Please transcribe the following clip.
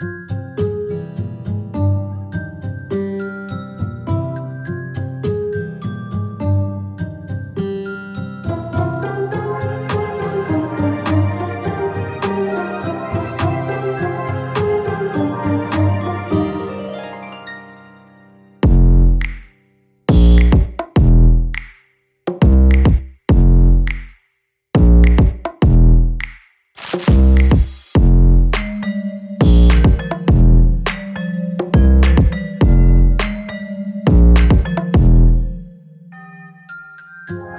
you Bye.